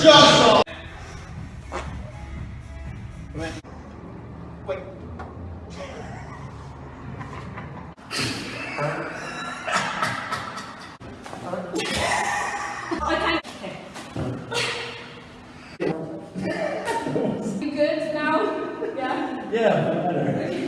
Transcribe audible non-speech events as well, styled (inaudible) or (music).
Joshua! Wait. (laughs) Okay. (laughs) You good now? Yeah. Yeah, better.